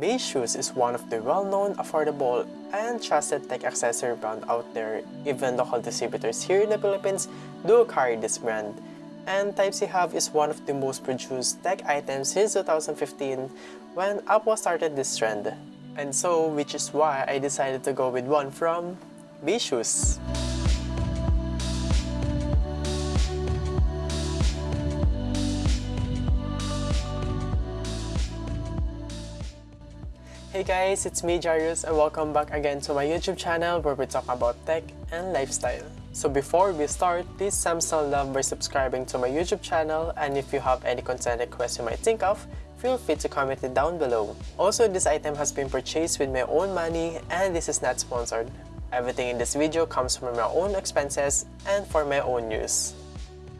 Baseus is one of the well-known, affordable, and trusted tech accessory brand out there. Even local distributors here in the Philippines do carry this brand. And Type-C Hub is one of the most produced tech items since 2015 when Apple started this trend. And so, which is why I decided to go with one from Baseus. Hey guys, it's me Jarius and welcome back again to my YouTube channel where we talk about tech and lifestyle. So before we start, please some love by subscribing to my YouTube channel and if you have any content requests you might think of, feel free to comment it down below. Also, this item has been purchased with my own money and this is not sponsored. Everything in this video comes from my own expenses and for my own use.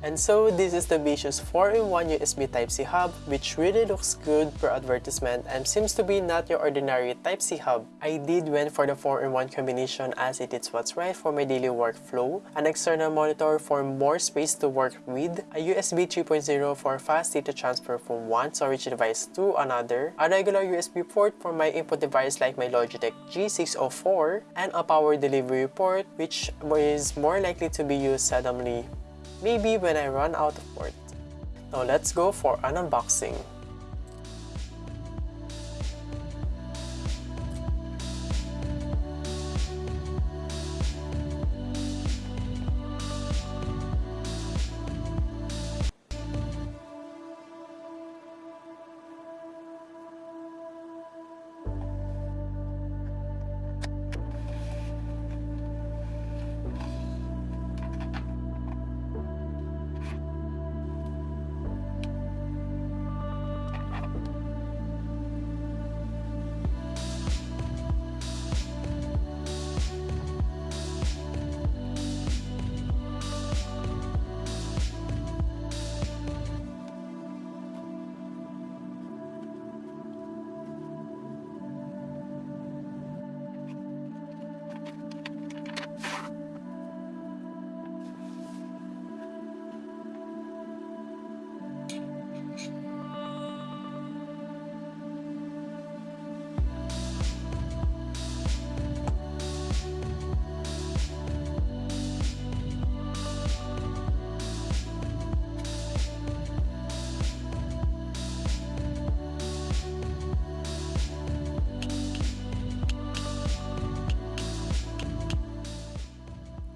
And so this is the Baseus 4-in-1 USB Type-C hub which really looks good per advertisement and seems to be not your ordinary Type-C hub. I did went for the 4-in-1 combination as it is what's right for my daily workflow, an external monitor for more space to work with, a USB 3.0 for fast data transfer from one storage device to another, a regular USB port for my input device like my Logitech G604, and a power delivery port which is more likely to be used seldomly maybe when I run out of port. Now let's go for an unboxing.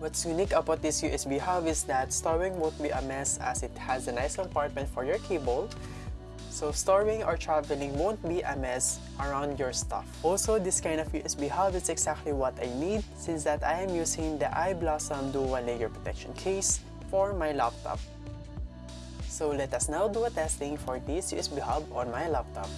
What's unique about this USB hub is that storing won't be a mess as it has a nice compartment for your cable, so storing or traveling won't be a mess around your stuff. Also, this kind of USB hub is exactly what I need since that I am using the iBlossom Dual Layer Protection Case for my laptop. So let us now do a testing for this USB hub on my laptop.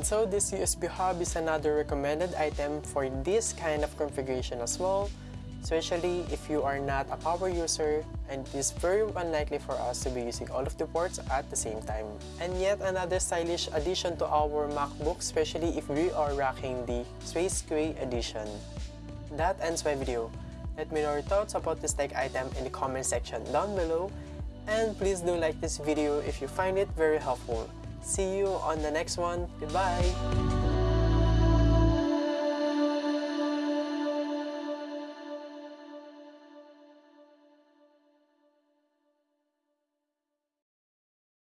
And so this USB hub is another recommended item for this kind of configuration as well especially if you are not a power user and it is very unlikely for us to be using all of the ports at the same time. And yet another stylish addition to our MacBook, especially if we are rocking the Space Gray Edition. That ends my video. Let me know your thoughts about this tech item in the comment section down below and please do like this video if you find it very helpful. See you on the next one. Goodbye!